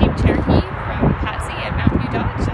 Jeep Cherokee from Patsy at Mountain View Dodge.